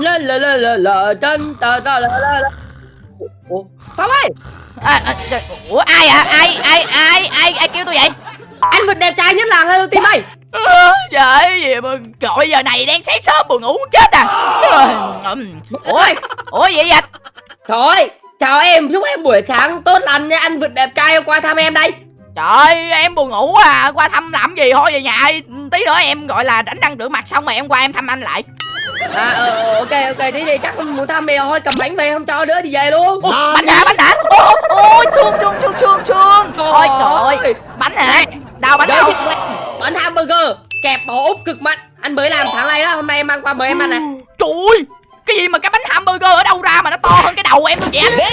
la la la la la chân ta ta la la la. Ủa? Phong ơi! À, à, trời, ủa ai à ai ai ai ai ai kêu tôi vậy? Anh vật đẹp trai nhất làng hello team ơi. Trời gì mà gọi giờ này đang sáng sớm buồn ngủ chết à. Ủa ủa vậy? Trời ơi chào em chúc em buổi sáng tốt lành nha anh vật đẹp trai qua thăm em đây. Trời em buồn ngủ à qua thăm làm gì? Thôi về nhà tí nữa em gọi là đánh răng rửa mặt xong rồi em qua em thăm anh lại à ờ ờ, ok ok thế thì chắc muốn thăm về thôi cầm bánh về không cho nữa đi về luôn. Ủa, bánh hả bánh hả? Ôi, ôi thương thương thương thương thương. Thôi trời ơi. bánh hả? Đâu bánh đâu? bánh hamburger kẹp bò úp cực mặn anh mới làm sáng nay đó hôm nay em mang qua mời em ăn này trời ơi cái gì mà cái bánh hamburger ở đâu ra mà nó to hơn cái đầu em luôn vậy? Anh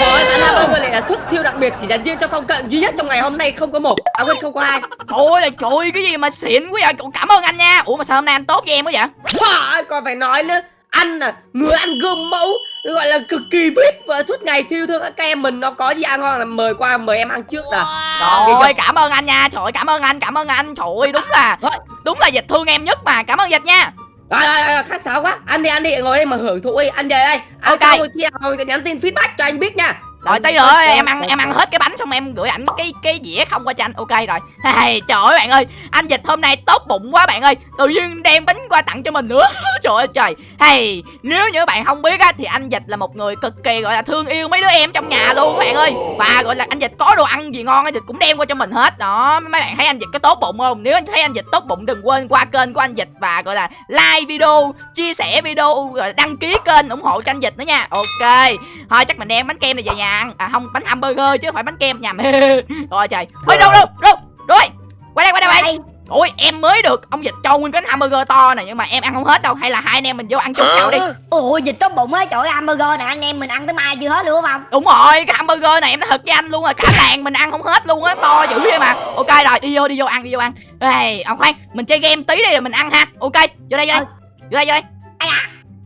Rồi, bánh hamburger này là thuốc siêu đặc biệt chỉ dành riêng cho phong cận duy nhất trong ngày hôm nay không có một. À quên không có hai. Trời ơi trời cái gì mà xịn quá vậy? Cảm ơn anh nha. Ủa mà sao hôm nay anh tốt với em quá vậy? Trời, còn phải nói nữa. Ăn à người ăn gương mẫu gọi là cực kỳ vip. Và suốt ngày thiêu thương các em mình nó có gì ăn ngon là mời qua mời em ăn trước nè Đó, Trời ơi cảm ơn anh nha. Trời ơi cảm ơn anh cảm ơn anh. Trời ơi đúng là. Đúng là dịch thương em nhất mà. Cảm ơn dịch nha Rồi rồi rồi khách sáo quá. Ăn đi ăn đi ngồi đây mà hưởng thụ đi. Ăn về đây. Ăn Ok. xong rồi khi nào nhắn tin feedback cho anh biết nha Rồi tí nữa em ăn em ăn hết cái bánh xong em gửi ảnh cái cái dĩa không qua cho anh. Ok rồi. Hey, Trời ơi bạn ơi Anh dịch hôm nay tốt bụng quá bạn ơi. Tự nhiên đem bánh qua tặng cho mình nữa. Trời ơi trời. Hey Nếu như bạn không biết á Thì anh dịch là một người cực kỳ gọi là thương yêu mấy đứa em trong nhà luôn các bạn ơi. Và gọi là anh dịch có đồ ăn gì ngon á thì cũng đem qua cho mình hết. Đó mấy bạn thấy anh dịch có tốt bụng không? Nếu anh thấy anh dịch tốt bụng đừng quên qua kênh của anh dịch Và gọi là like video Chia sẻ video rồi đăng ký kênh ủng hộ cho anh dịch nữa nha. Ok. Thôi chắc mình đem bánh kem này về nhà ăn À không bánh hamburger chứ không phải bánh kem nhầm Rồi trời. Ôi đâu đâu đâu. Rồi. Qua đây qua đây bạn Ôi em mới được. Ông dịch cho nguyên cái hamburger to này Nhưng mà em ăn không hết đâu. Hay là hai anh em mình vô ăn chung nhau đi. Ủa dịch tốt bụng á trời ơi, hamburger nè anh em mình ăn tới mai chưa hết luôn không? Đúng rồi cái hamburger này em nói thật với anh luôn là Cả làng mình ăn không hết luôn á To dữ vậy mà. Ok rồi đi vô đi vô ăn đi vô ăn. Ê ông khoan Mình chơi game tí đi rồi mình ăn ha. Ok vô đây vô đây. Vô đây vô đây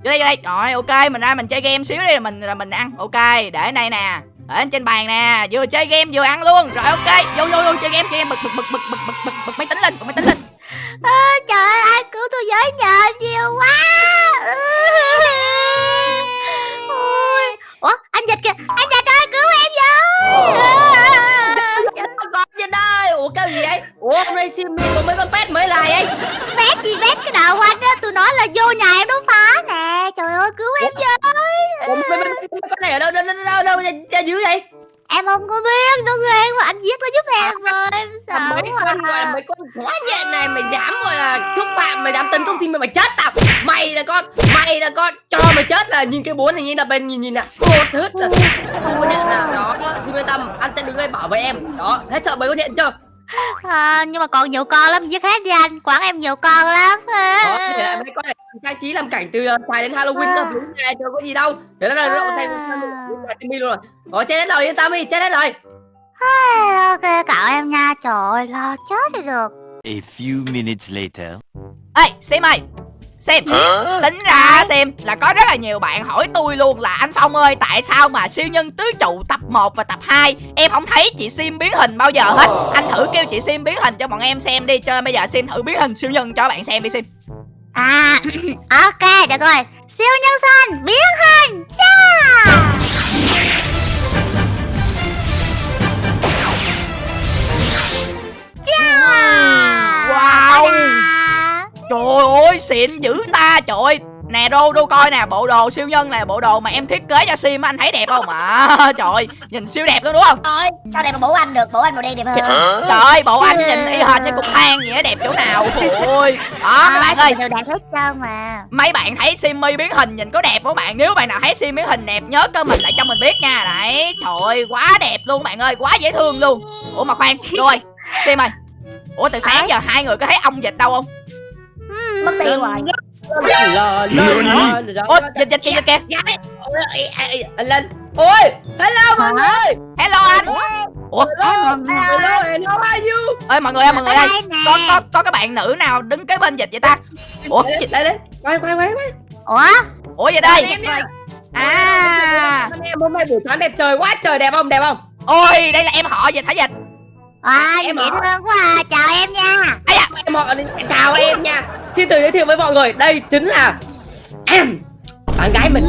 Vô đây vô đây. Rồi ok mình ra mình chơi game xíu đi rồi mình rồi mình ăn. Ok để ở đây nè. Để lên trên bàn nè. Vừa chơi game vừa ăn luôn. Rồi ok. Vô vô vô chơi game chơi game. Bực bực bực bực bực bực bực bực máy tính lên bực máy tính lên. À, Trời ơi ai cứu tôi với nhờ nhiều quá. Ôi Ủa anh dịch kìa. Anh dịch ơi cứu em với cái gì vậy? Ủa hôm nay sim có mấy con pet mới lại ấy Bét gì bét cái đầu anh á Tôi nói là vô nhà em đốt phá nè. Trời ơi cứu em với. Ủa mấy, con này ở đâu đâu đâu đâu, ra, dưới vậy? Em không có biết nó ghê mà anh giết nó giúp em rồi Em sợ mấy con gọi là mấy con quá nhện này mày dám gọi là xúc phạm mày dám tấn công team mày mày chết tao. Mày là con mày là con cho mày chết là nhìn cái bốn này nhìn là bên nhìn nhìn nè. Cột hết rồi. Không có nhện nào. Đó thì yên tâm anh sẽ đứng đây bảo vệ em. Đó hết sợ mấy con nhện chưa à, Nhưng mà còn nhiều con lắm giết hết đi anh. Quán em nhiều con lắm. Đó thì lại mấy con này trang trí làm cảnh từ xài đến halloween đó đúng này chưa có gì đâu. Thế đó là nó xài timmy luôn rồi. Đó chết hết rồi yên tâm đi chết hết rồi. Ok cậu em nha. Trời ơi lo chết đi được. A few minutes later. ê xem ơi xem. Tính ra xem là có rất là nhiều bạn hỏi tôi luôn là anh phong ơi tại sao mà siêu nhân tứ trụ tập 1 và tập 2 em không thấy chị sim biến hình bao giờ hết. Anh thử kêu chị sim biến hình cho bọn em xem đi cho nên bây giờ sim thử biến hình siêu nhân cho bạn xem đi sim. À ok được rồi. Siêu nhân xanh biến hình. Cha Cha Wow. Trời ơi xịn dữ ta trời ơi. Nè đô đô coi nè bộ đồ siêu nhân là bộ đồ mà em thiết kế cho sim á, anh thấy đẹp không? À trời ơi nhìn siêu đẹp luôn đúng không? Thôi sao đẹp mà bố anh được? Bố anh màu đen đẹp hơn. Trời ơi bộ anh nhìn y hệt như cục than vậy á, đẹp chỗ nào? Ôi đó các bạn ơi. Đều đẹp hết trơn mà. Mấy bạn thấy Simmy biến hình nhìn có đẹp không bạn? Nếu bạn nào thấy Sim biến hình đẹp nhớ cơ mình lại cho mình biết nha. Đấy trời ơi quá đẹp luôn bạn ơi quá dễ thương luôn. Ủa mà khoan rồi Sim ơi. Ủa từ sáng giờ hai người có thấy ông dịch đâu không Mất tiêu rồi. ôi dịch dịch kìa dịch kìa lên. Ôi hello mọi người. Hello anh. Ủa? Hello how are you? Ơi mọi người ơi mọi người ơi có có có cái bạn nữ nào đứng kế bên dịch vậy ta? Ủa? dịch đây đây quay quay quay quay. Ủa? Ủa vậy đây? À. Em hôm nay buổi sáng đẹp trời quá trời đẹp không đẹp không? Ôi đây là em họ dịch hả dịch? À Em dễ thương quá à. Chào em nha. Em họ chào em nha xin tự giới thiệu với mọi người đây chính là bạn gái mình.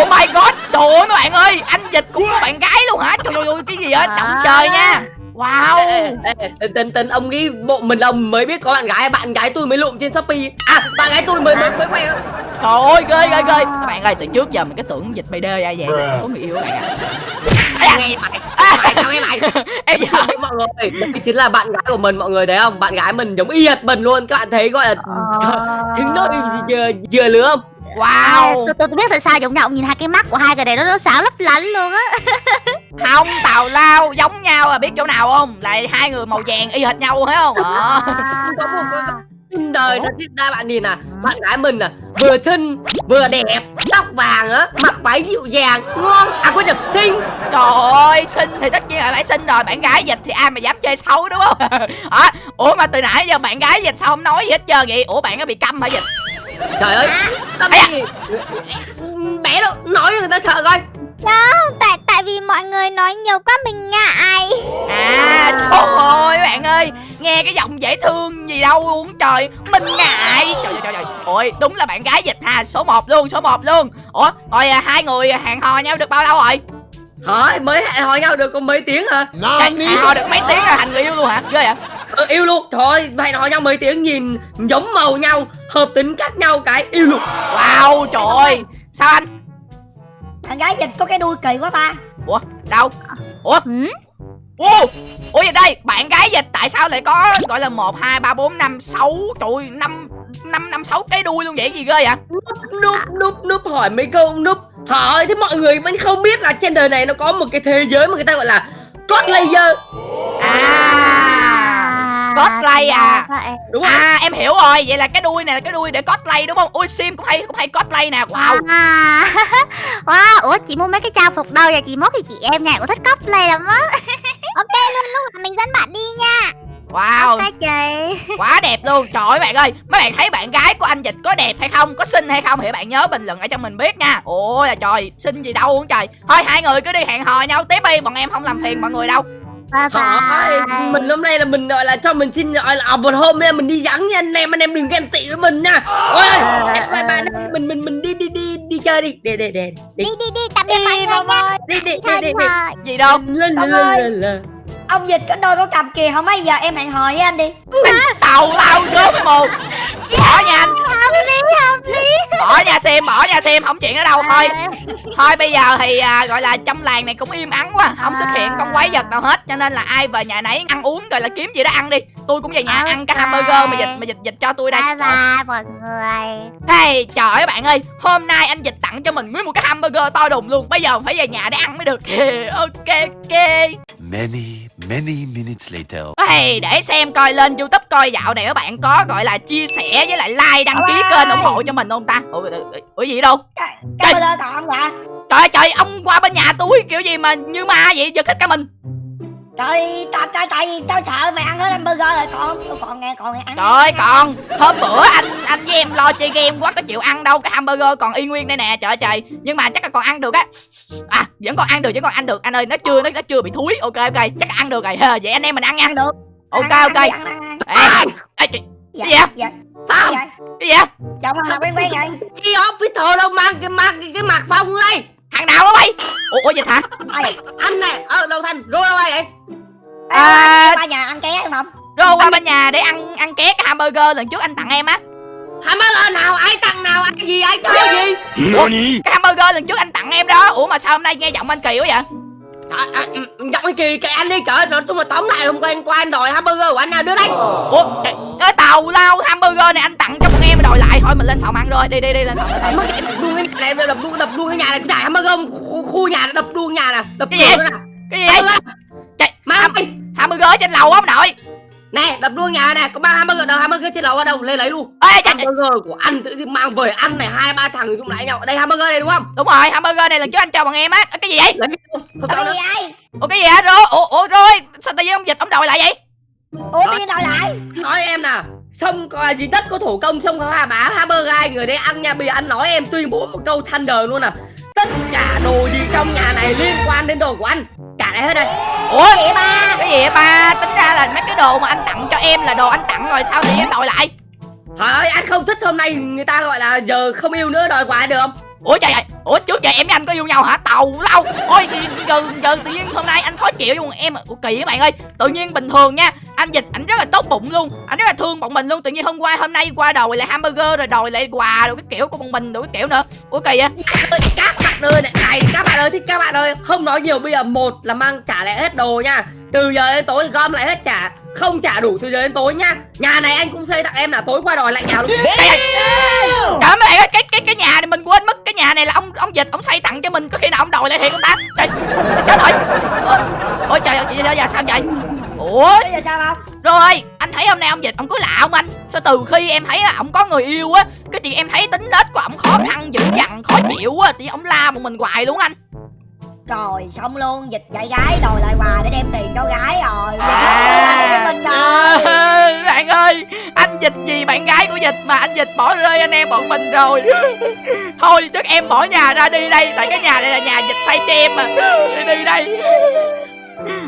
Oh my god Trời ơi mấy bạn ơi Anh Dịch cũng có bạn gái luôn hả? Trời ơi cái gì á Động trời nha Wow. Ê, ê, ê, tình tình ông nghĩ bộ mình ông mới biết có bạn gái bạn gái tôi mới lụm trên shopee. À bạn gái tôi mới mới mới quen. Trời ơi ghê ghê ghê. Các bạn ơi từ trước giờ mình cái tưởng Dịch đê ai vậy có người yêu các bạn ạ. Nghe mày nghe mày Em giờ mọi người đây chính là bạn gái của mình mọi người thấy không? Bạn gái mình giống y hệt mình luôn. Các bạn thấy gọi là trứng đôi vừa vừa lứa không Wow. Tôi, tôi, tôi biết tại sao giống nhau nhìn hai cái mắt của hai cái này nó nó sáng lấp lánh luôn á. Không tào lao giống nhau à biết chỗ nào không? Lại hai người màu vàng y hệt nhau thấy không? Ờ. có một cái trên đời nó diễn ra bạn nhìn à bạn gái mình à vừa xinh vừa đẹp tóc vàng á mặc váy dịu dàng ngon à quên nhập xinh. Trời ơi xinh thì tất nhiên là phải xinh rồi Bạn gái dịch thì ai mà dám chơi xấu đúng không? À, Ủa mà từ nãy giờ bạn gái dịch sao không nói gì hết trơn vậy? Ủa bạn có bị câm hả dịch trời ơi tâm gì? Bé đâu nói cho người ta sợ coi. Không tại tại vì mọi người nói nhiều quá mình ngại. À trời ơi bạn ơi Nghe cái giọng dễ thương gì đâu luôn trời Mình ngại. Trời trời trời, trời. Ôi đúng là bạn gái dịch ha Số 1 luôn số 1 luôn. Ủa rồi à, hai người hẹn hò nhau được bao lâu rồi? Hỏi mới hẹn hò nhau được có mấy tiếng hả? Hẹn hẹn hò được mấy tiếng là thành người yêu luôn hả? Ghê vậy ừ, yêu luôn. Thôi hẹn hò nhau mấy tiếng nhìn giống màu nhau hợp tính cách nhau cái yêu luôn. Wow trời ơi. Sao anh? Thằng gái dịch có cái đuôi kỳ quá ta. Ủa đâu? Ủa? Ừ? Ủa Ủa vậy đây bạn gái dịch tại sao lại có gọi là 1, 2, 3, 4, 5, 6 Trời 5 5, 5, 6 cái đuôi luôn vậy? Gì ghê vậy? Núp núp núp hỏi mấy câu núp. Hỏi thì mọi người vẫn không biết là trên đời này nó có một cái thế giới mà người ta gọi là cốt laser À Cosplay à. đúng không À. Em hiểu rồi. Vậy là cái đuôi này là cái đuôi để cosplay đúng không? Ui sim cũng hay cũng hay cosplay nè. Wow. À. wow, ủa chị mua mấy cái trang phục đâu vậy? Chị mốt thì chị em nhà cũng thích cosplay lắm á. Ok luôn lúc nào mình dẫn bạn đi nha. Wow. Ok chị. Quá đẹp luôn. Trời ơi bạn ơi. Mấy bạn thấy bạn gái của anh Dịch có đẹp hay không? Có xinh hay không? Thì bạn nhớ bình luận ở cho mình biết nha. Ôi là trời. Xinh gì đâu luôn trời. Thôi hai người cứ đi hẹn hò nhau. Tiếp đi. Bọn em không làm phiền mọi người đâu Bye bye. mình hôm nay là mình gọi là cho mình xin gọi là một hôm nay mình đi vắng nha anh em anh em đừng ghen tị với mình nha. Ôi bye bye mình mình mình đi đi đi đi chơi đi. Để để để Đi đi đi đi tạm biệt mọi người nha. Đi đi Đi thôi đi đi đi. thôi Gì đâu? Lên lên lên Ông dịch có đôi có cặp kìa Không mấy giờ em hẹn hò với anh đi. Tàu lao gớm cái mồm Bỏ nha anh. Hợp lý hợp lý. Bỏ nha xem Bỏ nha xem Không chuyện đó đâu. Thôi Thôi bây giờ thì à, gọi là trong làng này cũng im ắng quá Không xuất hiện con quái vật nào hết Cho nên là ai về nhà nấy ăn uống rồi là kiếm gì đó ăn đi. Tôi cũng về nhà ăn cái hamburger mà dịch mà dịch dịch cho tôi đây. Bye bye mọi người. Hey trời ơi bạn ơi Hôm nay anh dịch tặng cho mình nguyên một cái hamburger to đùng luôn. Bây giờ phải về nhà để ăn mới được. Ok ok Many, many minutes later. Hey, để xem coi lên youtube coi dạo này các bạn có gọi là chia sẻ với lại like đăng ký kênh ủng hộ cho mình không ta? Ủa, ủa, ủa gì đâu? Trời. ơi trời ông qua bên nhà tôi kiểu gì mà như ma vậy giật hết cả mình Trời tao tại vì tao sợ mày ăn hết hamburger rồi. Còn Tôi còn nghe còn nghe ăn. Trời ơi còn hôm bữa anh anh với em lo chơi game quá có chịu ăn đâu cái hamburger còn y nguyên đây nè trời ơi trời. Nhưng mà chắc là còn ăn được á. À vẫn còn ăn được vẫn còn ăn được. Anh ơi nó chưa nó, nó chưa bị thúi. Ok ok chắc là ăn được rồi. Vậy anh em mình ăn nha. Ăn được. Ok Ăn, ok. ăn, ăn, ăn, ăn. ê, ê, chị- Dạ, Gì vậy? dạ. Phong Dạ. cái gì vậy? Chồng mà quen quen vậy. Đi hospital đâu mang cái mang cái, cái mặt phong đây thằng nào đó bay ủa, ủa dịch hả anh này ở đâu thành? Rô đâu vậy? À. Ba nhà ăn ké không không? rồi qua bên nhà để ăn ăn ké cái hamburger lần trước anh tặng em á. Lên nào ai tặng nào ai gì ai cho gì? Cái hamburger lần trước anh tặng em đó ủa mà sao hôm nay nghe giọng anh kỳ quá vậy? Trời, à, ừ, giọng cái kỳ cái anh đi trời nói chung là tóm lại hôm qua anh qua anh đòi hamburger của anh nào đưa đây. Ủa cái, cái tàu lao hamburger này anh tặng đòi lại thôi mình lên phòng ăn rồi đi đi đi lên phòng phòng. mất đập luôn cái nhà này đập luôn đập luôn cái nhà này cái nhà hamburger khu, khu nhà này đập luôn nhà nè đập Cái gì? nè. Cái gì? Vậy Trời, má hamburger ở trên lầu á ông nội. Nè đập luôn nhà này có ba hamburger đâu hamburger trên lầu ở đâu? Lên lấy luôn. Ê hamburger của anh tự nhiên mang về ăn này hai ba thằng chung lại nhau. Đây hamburger này đúng không? Đúng rồi hamburger này lần trước anh cho bọn em á. Ơ, cái gì vậy? Cái nữa. gì vậy? Ủa cái gì hả rồi ủa ủa rồi sao tự nhiên ông dịch ông đòi lại vậy? Ủa bây giờ đòi lại. Nói em nè sông có gì đất có thủ công có hà bá hamburger hai người đây ăn nha bây giờ anh nói em tuyên bố một câu thunder luôn nè tất cả đồ gì trong nhà này liên quan đến đồ của anh? Trả lại hết đây. Ủa? Cái gì ba? Cái gì vậy ba? Tính ra là mấy cái đồ mà anh tặng cho em là đồ anh tặng rồi sao tự nhiên đòi lại? Ơi anh không thích hôm nay người ta gọi là giờ không yêu nữa đòi quà được không? Ủa trời ơi ủa trước giờ em với anh có yêu nhau hả? Tàu lâu ôi thì giờ giờ tự nhiên hôm nay anh khó chịu với em. Ủa kỳ các bạn ơi. Tự nhiên bình thường nha anh dịch ảnh rất là tốt bụng luôn. Anh rất là thương bọn mình luôn. Tự nhiên hôm qua hôm nay qua đòi lại hamburger rồi đòi lại quà rồi cái kiểu của bọn mình rồi cái kiểu nữa. Ủa kỳ á ơi, các bạn ơi này, này các bạn ơi thì các bạn ơi. Không nói nhiều bây giờ một là mang trả lại hết đồ nha. Từ giờ đến tối gom lại hết trả. Không trả đủ từ giờ đến tối nha. Nhà này anh cũng xây tặng em là tối qua đòi lại nhà luôn. Trời. Ơi, trời ơi bạn ơi cái cái cái nhà này mình quên mất. Cái nhà này là ông ông dịch ông xây tặng cho mình. Có khi nào ông đòi lại thiệt không ta trời chết rồi ôi, trời ơi giờ sao vậy ủa bây giờ sao không? Rồi anh thấy hôm nay ông dịch ông cứ lạ không anh. Sao từ khi em thấy á, ổng có người yêu á cái chị em thấy tính nết của ổng khó khăn dữ dằn khó chịu á thì ông la bọn mình hoài luôn anh. Rồi xong luôn dịch dạy gái đòi lại quà để đem tiền cho gái rồi. À. mình rồi À, bạn ơi anh dịch gì bạn gái của dịch mà anh dịch bỏ rơi anh em bọn mình rồi. Thôi chắc em bỏ nhà ra đi đây tại cái nhà này là nhà dịch xây cho em mà. Đi đi đây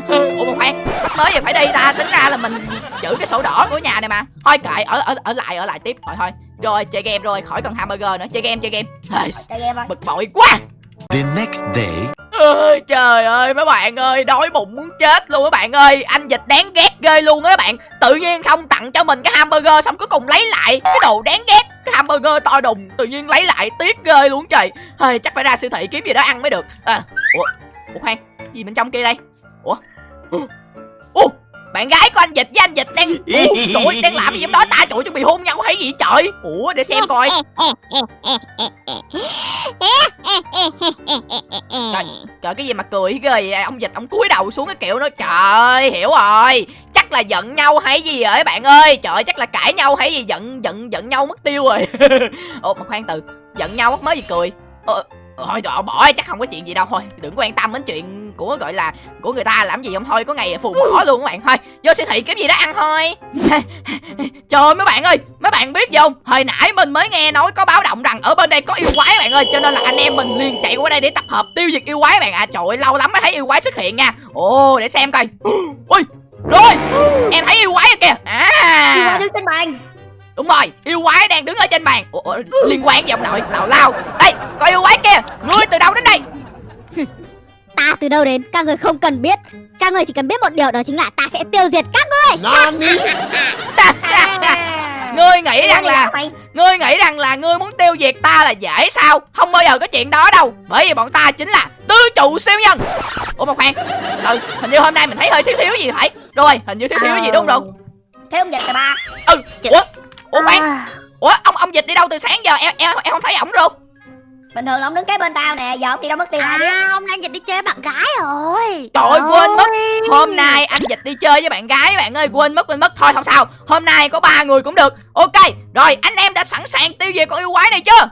ủa một khoan mới giờ phải đi ta tính ra là mình giữ cái sổ đỏ của nhà này mà. Thôi kệ ở ở ở lại ở lại tiếp. Rồi thôi. Rồi chơi game rồi khỏi cần hamburger nữa. Chơi game chơi game. Chơi game bực bội quá. The next day. ơi trời ơi mấy bạn ơi đói bụng muốn chết luôn các bạn ơi. Anh dịch đáng ghét ghê luôn á các bạn. Tự nhiên không tặng cho mình cái hamburger xong cuối cùng lấy lại cái đồ đáng ghét cái hamburger to đùng tự nhiên lấy lại tiếc ghê luôn trời. Ơi chắc phải ra siêu thị kiếm gì đó ăn mới được. À, ủa ủa khoan gì bên trong kia đây ủa? Ừ. Ủa? Bạn gái của anh dịch với anh dịch đang ủa, trời ơi, đang làm gì trong đó? Ta trời ơi, chuẩn bị hôn nhau hay gì trời? Ủa để xem coi. Trời, trời cái gì mà cười ghê vậy? Ông dịch ông cúi đầu xuống cái kiểu nó trời ơi, hiểu rồi. Chắc là giận nhau hay gì vậy bạn ơi? Trời ơi, chắc là cãi nhau hay gì? Giận giận giận nhau mất tiêu rồi. Ồ mà khoan từ giận nhau mất mới gì cười. Ờ, thôi trời bỏ chắc không có chuyện gì đâu thôi đừng quan tâm đến chuyện của gọi là của người ta làm gì không? Thôi có ngày phù mỏ luôn các bạn. Thôi vô siêu thị kiếm gì đó ăn thôi. Trời ơi mấy bạn ơi mấy bạn biết gì không? Hồi nãy mình mới nghe nói có báo động rằng ở bên đây có yêu quái bạn ơi cho nên là anh em mình liền chạy qua đây để tập hợp tiêu diệt yêu quái bạn à trời ơi lâu lắm mới thấy yêu quái xuất hiện nha. Ồ để xem coi. Ui rồi em thấy yêu quái rồi kìa. À. Đứng trên bàn. Đúng rồi yêu quái đang đứng ở trên bàn. Ủa, liên quan gì ông nội nào lao. Đây có yêu quái kia ngươi từ đâu đến đây Ta từ đâu đến Các người không cần biết. Các người chỉ cần biết một điều đó chính là ta sẽ tiêu diệt các ngươi. Ngươi nghĩ rằng là Ngươi nghĩ rằng là ngươi muốn tiêu diệt ta là dễ sao? Không bao giờ có chuyện đó đâu. Bởi vì bọn ta chính là tứ trụ siêu nhân. Ủa mà khoan. Ừ hình như hôm nay mình thấy hơi thiếu thiếu gì phải. Rồi hình như thiếu thiếu gì đúng không? Thấy ông dịch rồi ba. Ừ Ủa Ủa khoan. À, Ủa ông ông dịch đi đâu từ sáng giờ? Em em em không thấy ổng đâu bình thường là ông đứng kế bên tao nè giờ ông đi đâu mất tiêu biết à hôm nay dịch đi chơi bạn gái rồi. Trời ơi, quên mất. Hôm nay anh dịch đi chơi với bạn gái bạn ơi quên mất quên mất. Thôi không sao. Hôm nay có ba người cũng được. Ok Rồi anh em đã sẵn sàng tiêu diệt con yêu quái này chưa?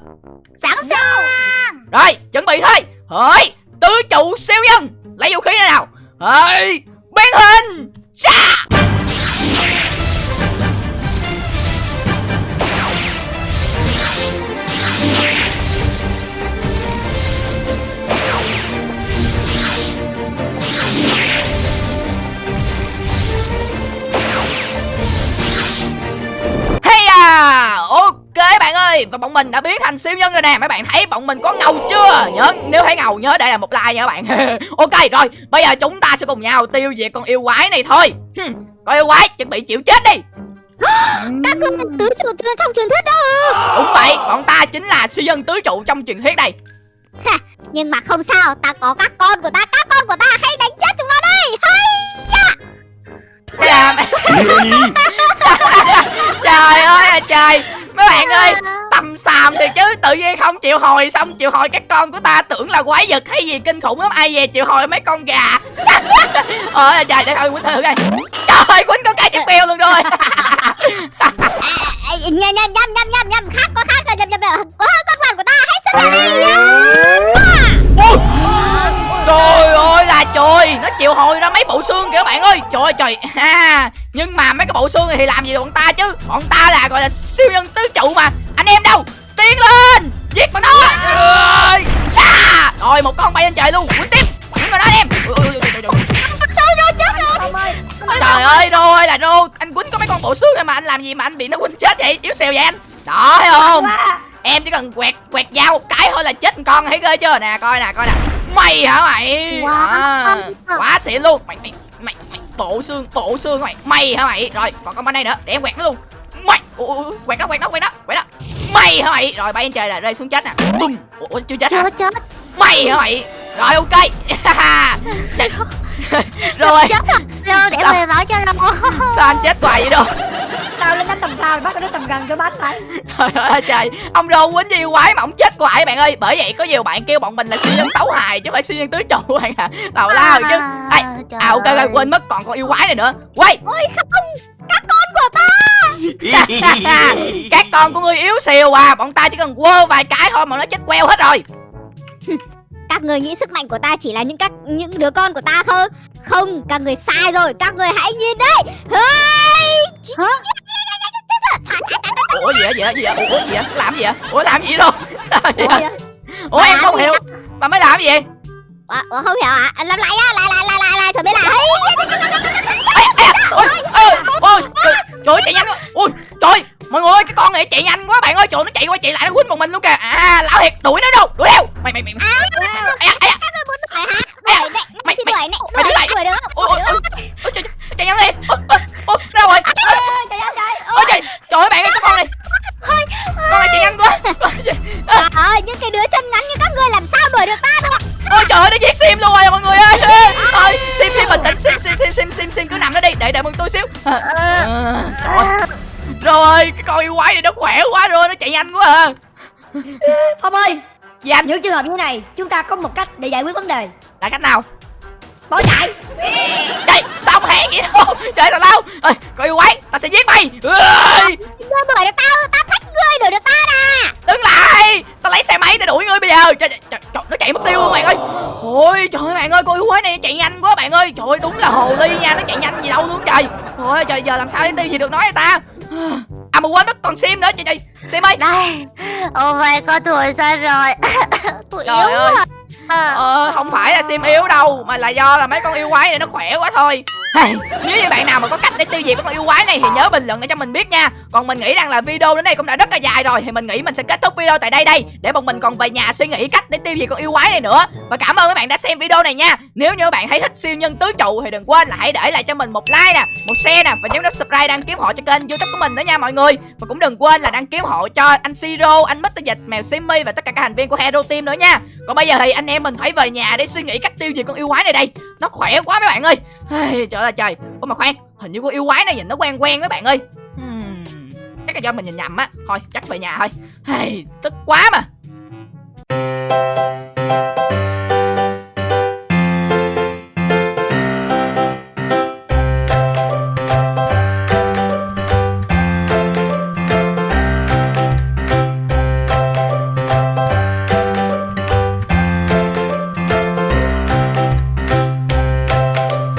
Sẵn sàng. Rồi chuẩn bị thôi. Hỡi Tứ trụ siêu nhân. Lấy vũ khí ra nào. Hỡi Biến hình. Xa ơi Và bọn mình đã biến thành siêu nhân rồi nè. Mấy bạn thấy bọn mình có ngầu chưa? Nhớ nếu thấy ngầu nhớ để lại một like nha các bạn. Ok rồi Bây giờ chúng ta sẽ cùng nhau tiêu diệt con yêu quái này thôi. Hừm, Con yêu quái chuẩn bị chịu chết đi. Các là tứ trụ trong truyền thuyết đó Đúng vậy Bọn ta chính là siêu nhân tứ trụ trong truyền thuyết đây. Nhưng mà không sao Ta có các con của ta Các con của ta hãy đánh chết chúng nó đây. Hay Hay là Trời ơi. Là trời. Mấy bạn ơi Tầm xàm thì chứ Tự nhiên không chịu hồi Xong chịu hồi các con của ta Tưởng là quái vật hay gì kinh khủng lắm. Ai về chịu hồi mấy con gà. Ôi là trời để thôi Quýnh thử coi. Trời ơi Quýnh có cái chiếc bèo luôn rồi. Nhầm nhầm nhầm nhầm nhầm Khác có khác rồi nhầm nhầm Có con hoàn của ta hãy hiện đi Nó chịu hồi ra mấy bộ xương kìa các bạn ơi. Trời ơi trời. Ha Nhưng mà mấy cái bộ xương này thì làm gì được bọn ta chứ? Bọn ta là gọi là siêu nhân tứ trụ mà. Anh em đâu? Tiến lên! Giết bọn nó Ơi, Xa Rồi một con bay lên trời luôn. Quýnh tiếp. Quýnh vào nó anh em. Ui, ui, ui, ui, ui, ui. Thật sâu rồi chết rồi? Ông ơi Trời ơi. rô ơi là rô Anh quýnh có mấy con bộ xương này mà anh làm gì mà anh bị nó quýnh chết vậy? Yếu xèo vậy anh? Đó thấy không? em chỉ cần quẹt quẹt dao một cái thôi là chết một con. Thấy ghê chưa? Nè coi nè coi nè mày hả mày? Wow. à, quá. xịn luôn. Mày mày mày mày bộ xương bộ xương mày. Mày hả mày? Rồi còn con bên đây nữa. Để em quẹt nó luôn. Mày ủa, quẹt nó quẹt nó quẹt nó quẹt nó. Mày hả mày? Rồi bay lên trời là rơi xuống chết nè. Bùm. Ủa, chưa chết hả? Chưa chết. Mày hả mày rồi ok. Rồi. chết Lô để Sao? về nói cho Lô sao anh chết hoài vậy đâu? Tao lên đánh tầm cao bắt nó tầm gần cho bắn mày trời ơi trời. Ông rô quýnh gì quái mà ông chết hoài bạn ơi. Bởi vậy có nhiều bạn kêu bọn mình là siêu nhân tấu hài chứ phải siêu nhân tứ trụ bạn à. Nào lao chứ. Ê, à ok ơi. ok quên mất còn con yêu quái này nữa. Quay. Ôi không. Các con của ta. Các con của ngươi yếu xìu à. Bọn ta chỉ cần quơ vài cái thôi mà nó chết queo hết rồi các người nghĩ sức mạnh của ta chỉ là những các những đứa con của ta không không các người sai rồi các người hãy nhìn đây! Hả? ủa gì á gì á gì ủa gì á làm gì á ủa làm gì đâu làm gì Ủa, em không hiểu mà mới làm gì vậy Ủa, không hiểu à làm lại á lại lại lại lại lại thôi biết là hey! Ê, ê, ôi, ôi, ôi, trời, ơi, chạy nhanh quá trời mọi người ơi cái con này chạy nhanh quá bạn ơi trời nó chạy qua chạy lại nó quýnh một mình luôn kìa. À lão thiệt đuổi nó đâu? Đuổi theo. Mày mày mày mày. Đấy, mày- mày- mày đuổi, đứng lại. đuổi được, ôi, đuổi ôi, được. ôi, ôi, trời, chạy nhanh đi ôi, ôi, ôi, đâu rồi? Trời ơi trời ôi trời trời ơi bạn ơi cái con này. Con này chạy nhanh quá. Trời ơi, những cái đứa chân ngắn như các ngươi làm sao đuổi được ta được? ôi trời ơi nó giết sim luôn rồi mọi người ơi. Ơi. Sim sim bình tĩnh sim sim sim sim sim cứ nằm đó đi để đợi mừng tôi xíu. À, à, trời rồi cái con yêu quái này nó khỏe quá rồi nó chạy nhanh quá à. Phong ơi anh những trường hợp như này chúng ta có một cách để giải quyết vấn đề. Là cách nào? Bỏ chạy. Đây, sao không hẹn vậy? Đâu Trời tào lao Ê, Có yêu quái, tao sẽ giết mày. Ngươi đuổi được tao, tao thích ngươi đuổi được ta nè. Đứng lại Tao lấy xe máy tao đuổi ngươi bây giờ. Trời, trời, trời, nó chạy mất tiêu luôn bạn ơi. Ôi trời ơi bạn ơi, con yêu quái này chạy nhanh quá bạn ơi. Trời ơi, đúng là hồ ly nha, nó chạy nhanh gì đâu luôn trời. Ôi trời, giờ làm sao để tiêu gì được nói người ta À mà quên mất còn sim nữa, trời trời Sim ơi Đây, oh my god, tuổi sao rồi? Tôi Trời yếu ơi. À. Ờ, không phải là sim yếu đâu Mà là do là mấy con yêu quái này nó khỏe quá thôi hey, Nếu như bạn nào mà có cách để tiêu diệt cái con yêu quái này Thì nhớ bình luận để cho mình biết nha. Còn mình nghĩ rằng là video đến đây cũng đã rất là dài rồi Thì mình nghĩ mình sẽ kết thúc video tại đây đây Để bọn mình còn về nhà suy nghĩ cách để tiêu diệt con yêu quái này nữa. Và cảm ơn các bạn đã xem video này nha. Nếu như các bạn thấy thích siêu nhân tứ trụ Thì đừng quên là hãy để lại cho mình một like nè Một share nè Và nhấn nút subscribe đăng ký hộ cho kênh youtube của mình nữa nha mọi người. Và cũng đừng quên là đăng ký hộ cho anh Siro, anh Mr. Dịch, mèo Simmy Và tất cả các thành viên của Hero Team nữa nha. Còn bây giờ thì anh em mình phải về nhà để suy nghĩ cách tiêu diệt con yêu quái này đây. Nó khỏe quá mấy bạn ơi. Trời ơi trời. Ôi mà khoan hình như con yêu quái này nhìn nó quen quen mấy bạn ơi. Hmm, chắc là do mình nhìn nhầm á. Thôi chắc về nhà thôi. Hey, tức quá mà.